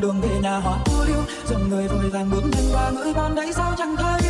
đường về nhà họ u lưu dòng người vội vàng bước nhanh qua ngưỡng con đấy sao chẳng thấy?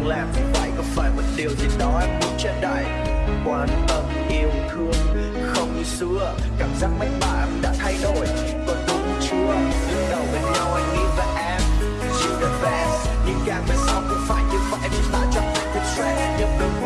đang làm thì phải có phải một điều gì đó em muốn che đậy quan tâm, yêu thương, không như xưa. Cảm giác mách bảo em đã thay đổi còn đúng chưa? Lúc đầu bên nhau, anh nghĩ về em. You the best nhưng càng về sau cũng phải như vậy. Vì ta chẳng phải quyết stress nhưng đừng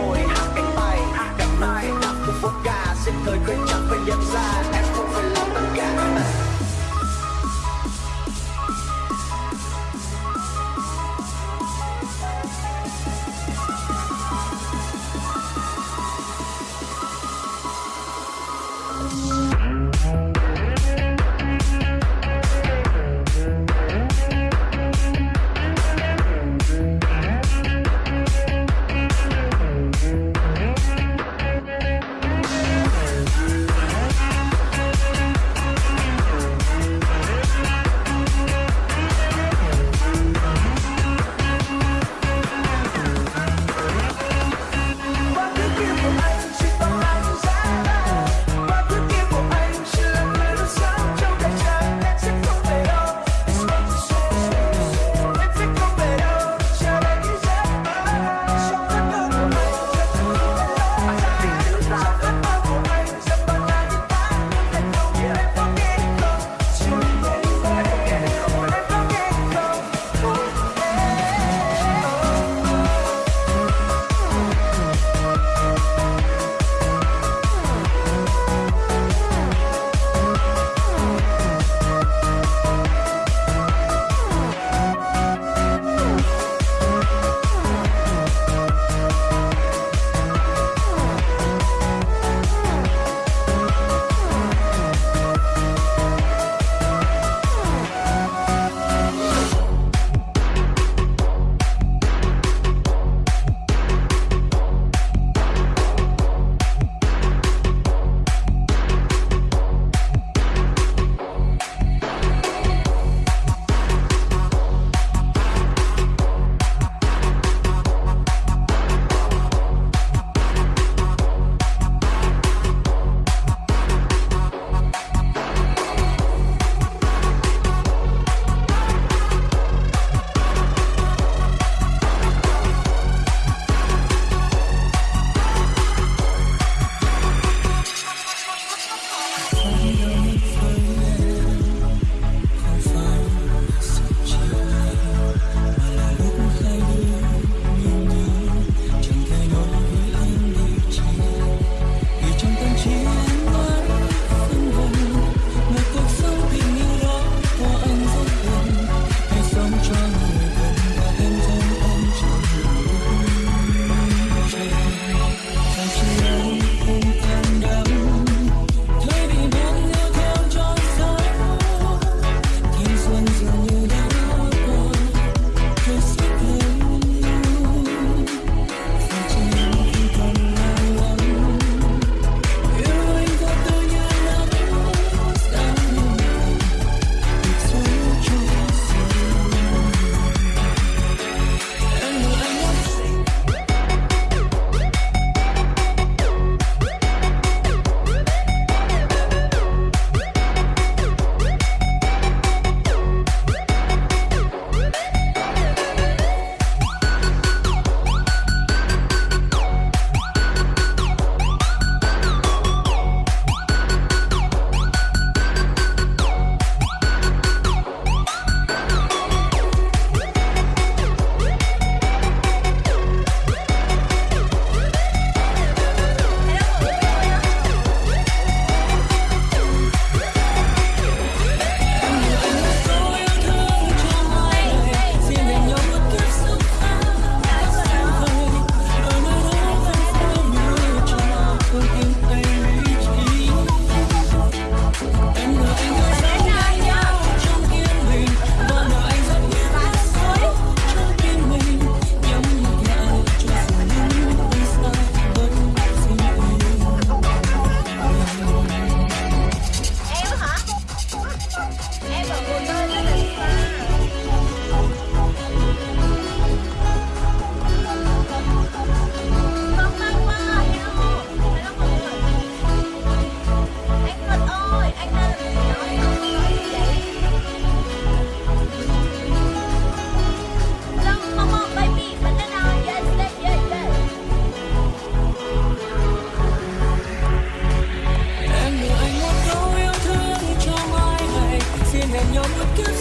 nhom bất cứ